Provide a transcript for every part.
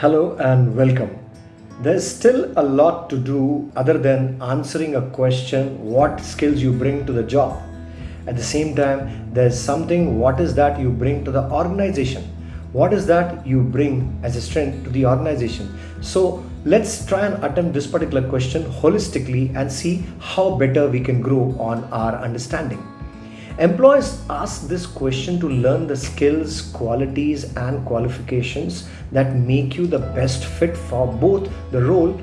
Hello and welcome. There's still a lot to do other than answering a question what skills you bring to the job. At the same time, there's something what is that you bring to the organization? What is that you bring as a strength to the organization? So let's try and attempt this particular question holistically and see how better we can grow on our understanding. Employers ask this question to learn the skills, qualities, and qualifications that make you the best fit for both the role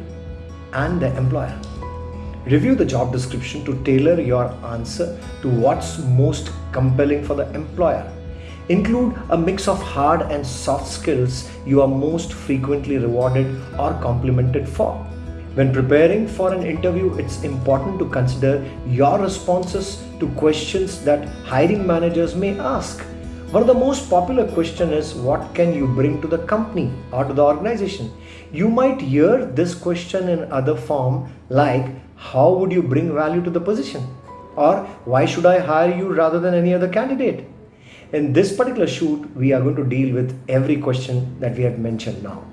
and the employer. Review the job description to tailor your answer to what's most compelling for the employer. Include a mix of hard and soft skills you are most frequently rewarded or complimented for. When preparing for an interview, it's important to consider your responses to questions that hiring managers may ask. One of the most popular question is what can you bring to the company or to the organization? You might hear this question in other form like how would you bring value to the position? Or why should I hire you rather than any other candidate? In this particular shoot, we are going to deal with every question that we have mentioned now.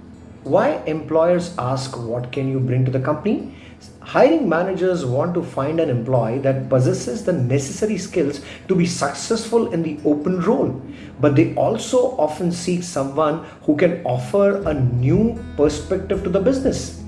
Why employers ask what can you bring to the company? Hiring managers want to find an employee that possesses the necessary skills to be successful in the open role, but they also often seek someone who can offer a new perspective to the business.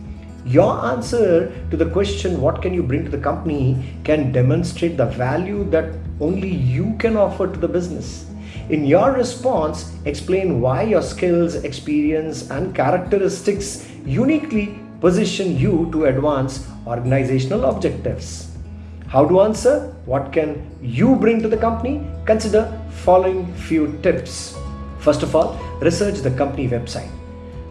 Your answer to the question, What can you bring to the company, can demonstrate the value that only you can offer to the business. In your response, explain why your skills, experience, and characteristics uniquely position you to advance organizational objectives. How to answer? What can you bring to the company? Consider following few tips. First of all, research the company website.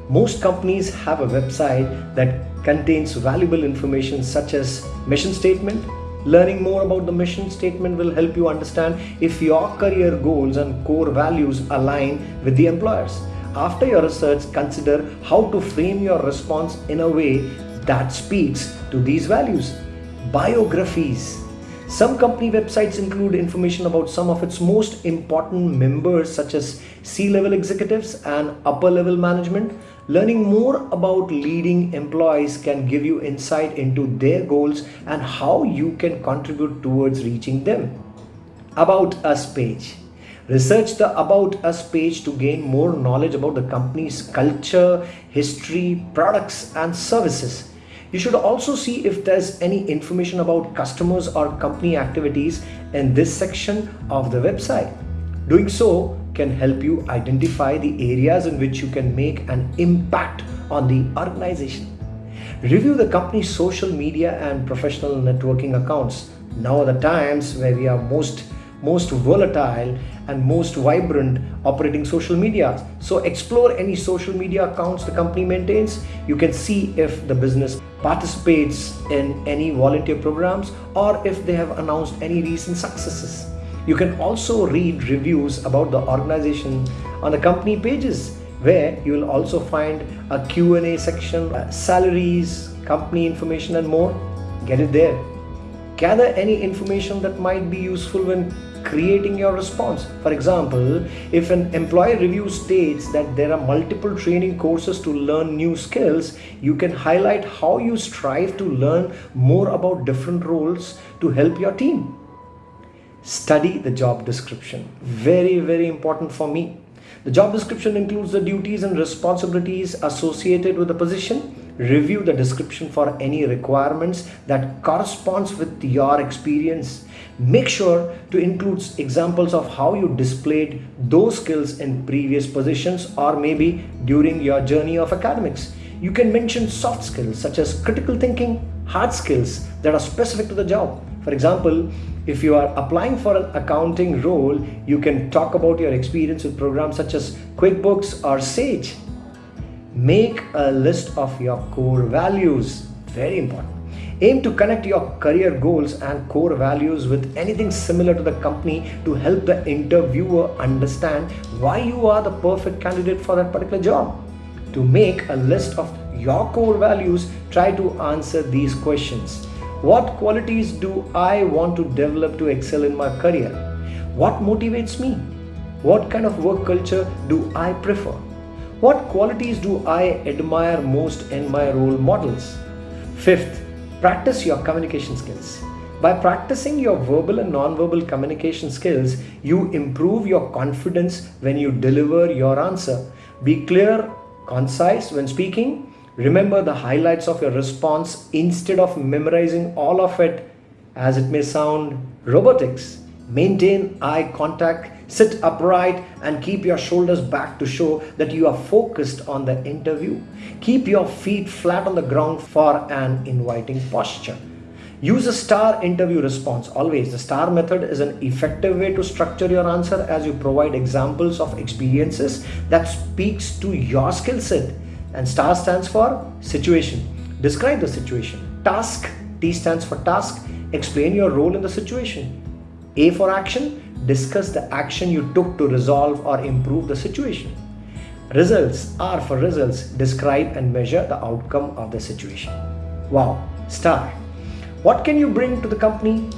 Most companies have a website that contains valuable information such as mission statement, Learning more about the mission statement will help you understand if your career goals and core values align with the employers. After your research, consider how to frame your response in a way that speaks to these values. Biographies. Some company websites include information about some of its most important members such as C-level executives and upper level management Learning more about leading employees can give you insight into their goals and how you can contribute towards reaching them. About Us page. Research the About Us page to gain more knowledge about the company's culture, history, products, and services. You should also see if there's any information about customers or company activities in this section of the website. Doing so can help you identify the areas in which you can make an impact on the organization. Review the company's social media and professional networking accounts. Now are the times where we are most most volatile and most vibrant operating social media. So explore any social media accounts the company maintains. You can see if the business participates in any volunteer programs or if they have announced any recent successes. You can also read reviews about the organization on the company pages where you will also find a Q&A section, uh, salaries, company information and more. Get it there. Gather any information that might be useful when creating your response. For example, if an employee review states that there are multiple training courses to learn new skills, you can highlight how you strive to learn more about different roles to help your team study the job description. Very very important for me. The job description includes the duties and responsibilities associated with the position. Review the description for any requirements that corresponds with your experience. Make sure to include examples of how you displayed those skills in previous positions or maybe during your journey of academics. You can mention soft skills such as critical thinking hard skills that are specific to the job. For example if you are applying for an accounting role, you can talk about your experience with programs such as QuickBooks or Sage. Make a list of your core values. Very important. Aim to connect your career goals and core values with anything similar to the company to help the interviewer understand why you are the perfect candidate for that particular job. To make a list of your core values, try to answer these questions. What qualities do I want to develop to excel in my career? What motivates me? What kind of work culture do I prefer? What qualities do I admire most in my role models? Fifth, practice your communication skills. By practicing your verbal and non-verbal communication skills, you improve your confidence when you deliver your answer. Be clear, concise when speaking. Remember the highlights of your response instead of memorizing all of it as it may sound robotics. Maintain eye contact, sit upright and keep your shoulders back to show that you are focused on the interview. Keep your feet flat on the ground for an inviting posture. Use a star interview response. Always, the star method is an effective way to structure your answer as you provide examples of experiences that speaks to your skill set. And star stands for situation. Describe the situation. Task, T stands for task. Explain your role in the situation. A for action, discuss the action you took to resolve or improve the situation. Results, R for results, describe and measure the outcome of the situation. Wow, star. What can you bring to the company?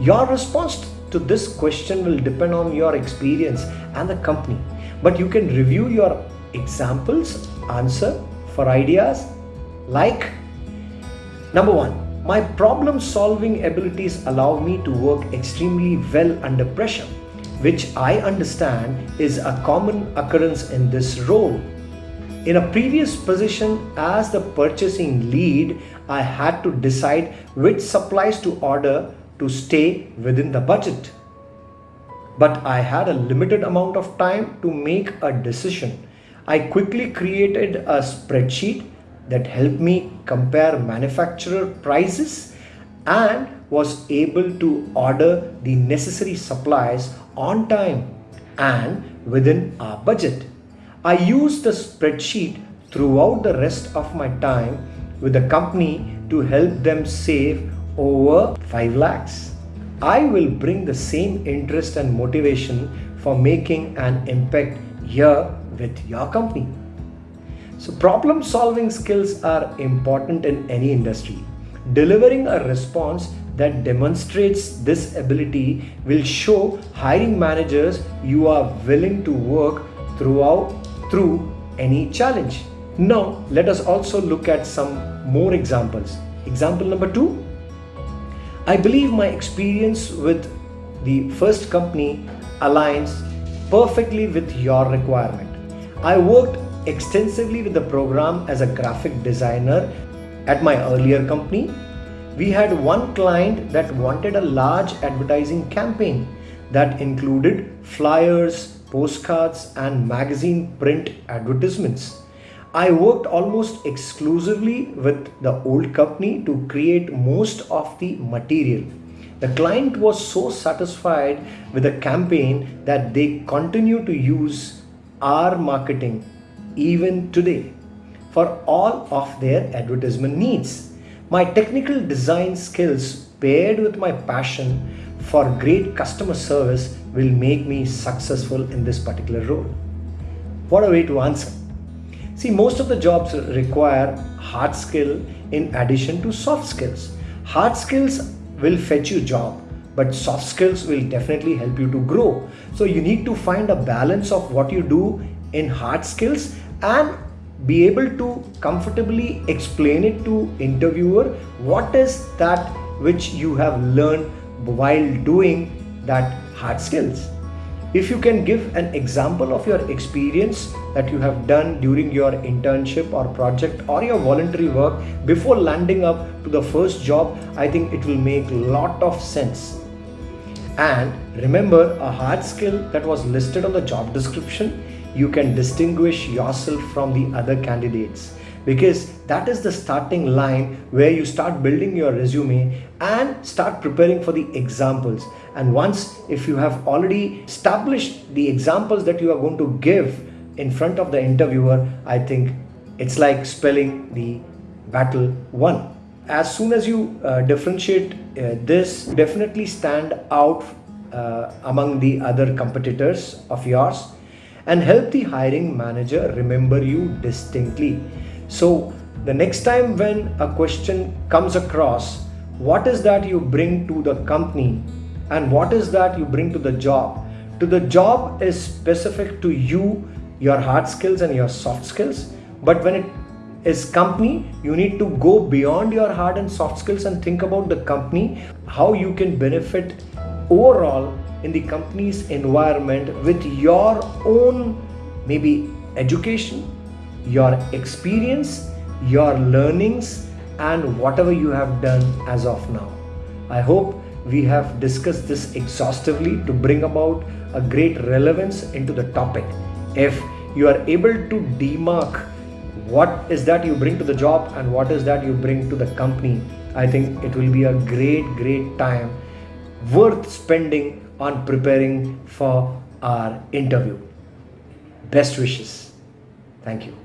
Your response to this question will depend on your experience and the company. But you can review your examples, answer for ideas like number one, my problem solving abilities allow me to work extremely well under pressure, which I understand is a common occurrence in this role. In a previous position as the purchasing lead, I had to decide which supplies to order to stay within the budget. But I had a limited amount of time to make a decision. I quickly created a spreadsheet that helped me compare manufacturer prices and was able to order the necessary supplies on time and within our budget. I used the spreadsheet throughout the rest of my time with the company to help them save over 5 lakhs. I will bring the same interest and motivation for making an impact here with your company. So problem solving skills are important in any industry. Delivering a response that demonstrates this ability will show hiring managers you are willing to work throughout through any challenge. Now let us also look at some more examples. Example number two. I believe my experience with the first company aligns perfectly with your requirement. I worked extensively with the program as a graphic designer at my earlier company. We had one client that wanted a large advertising campaign that included flyers, postcards, and magazine print advertisements. I worked almost exclusively with the old company to create most of the material. The client was so satisfied with the campaign that they continue to use our marketing even today for all of their advertisement needs. My technical design skills paired with my passion for great customer service will make me successful in this particular role. What a way to answer. See, most of the jobs require hard skill in addition to soft skills. Hard skills will fetch you job, but soft skills will definitely help you to grow. So you need to find a balance of what you do in hard skills and be able to comfortably explain it to interviewer what is that which you have learned while doing that hard skills if you can give an example of your experience that you have done during your internship or project or your voluntary work before landing up to the first job i think it will make a lot of sense and remember a hard skill that was listed on the job description you can distinguish yourself from the other candidates. Because that is the starting line where you start building your resume and start preparing for the examples. And once if you have already established the examples that you are going to give in front of the interviewer i think it's like spelling the battle won as soon as you uh, differentiate uh, this definitely stand out uh, among the other competitors of yours and help the hiring manager remember you distinctly. So the next time when a question comes across, what is that you bring to the company and what is that you bring to the job? To the job is specific to you your hard skills and your soft skills. But when it is company, you need to go beyond your hard and soft skills and think about the company, how you can benefit overall in the company's environment with your own maybe education, your experience, your learnings, and whatever you have done as of now. I hope we have discussed this exhaustively to bring about a great relevance into the topic. If you are able to demark what is that you bring to the job and what is that you bring to the company, I think it will be a great, great time worth spending on preparing for our interview. Best wishes. Thank you.